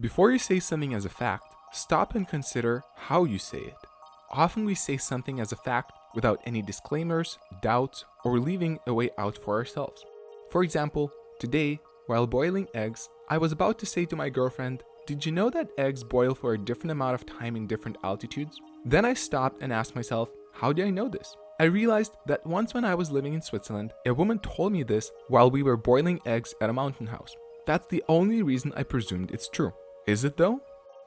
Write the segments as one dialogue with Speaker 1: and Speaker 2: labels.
Speaker 1: Before you say something as a fact, stop and consider how you say it. Often we say something as a fact without any disclaimers, doubts, or leaving a way out for ourselves. For example, today, while boiling eggs, I was about to say to my girlfriend, Did you know that eggs boil for a different amount of time in different altitudes? Then I stopped and asked myself, How did I know this? I realized that once when I was living in Switzerland, a woman told me this while we were boiling eggs at a mountain house. That's the only reason I presumed it's true. Is it though?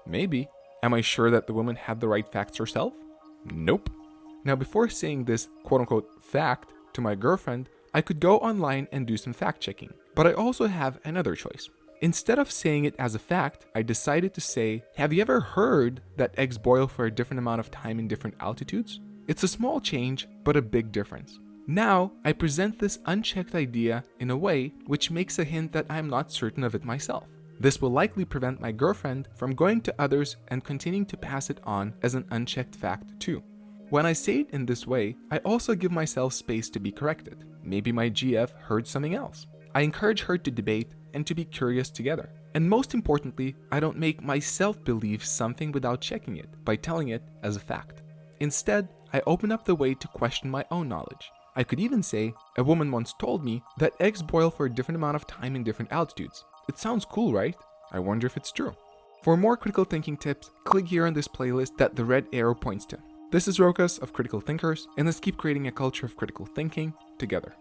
Speaker 1: Maybe. Am I sure that the woman had the right facts herself? Nope. Now, before saying this quote unquote fact to my girlfriend, I could go online and do some fact checking. But I also have another choice. Instead of saying it as a fact, I decided to say, Have you ever heard that eggs boil for a different amount of time in different altitudes? It's a small change, but a big difference. Now, I present this unchecked idea in a way which makes a hint that I am not certain of it myself. This will likely prevent my girlfriend from going to others and continuing to pass it on as an unchecked fact too. When I say it in this way, I also give myself space to be corrected. Maybe my GF heard something else. I encourage her to debate and to be curious together. And most importantly, I don't make myself believe something without checking it by telling it as a fact. Instead, I open up the way to question my own knowledge. I could even say, a woman once told me that eggs boil for a different amount of time in different altitudes. It sounds cool, right? I wonder if it's true. For more critical thinking tips, click here on this playlist that the red arrow points to. This is Rokas of Critical Thinkers, and let's keep creating a culture of critical thinking together.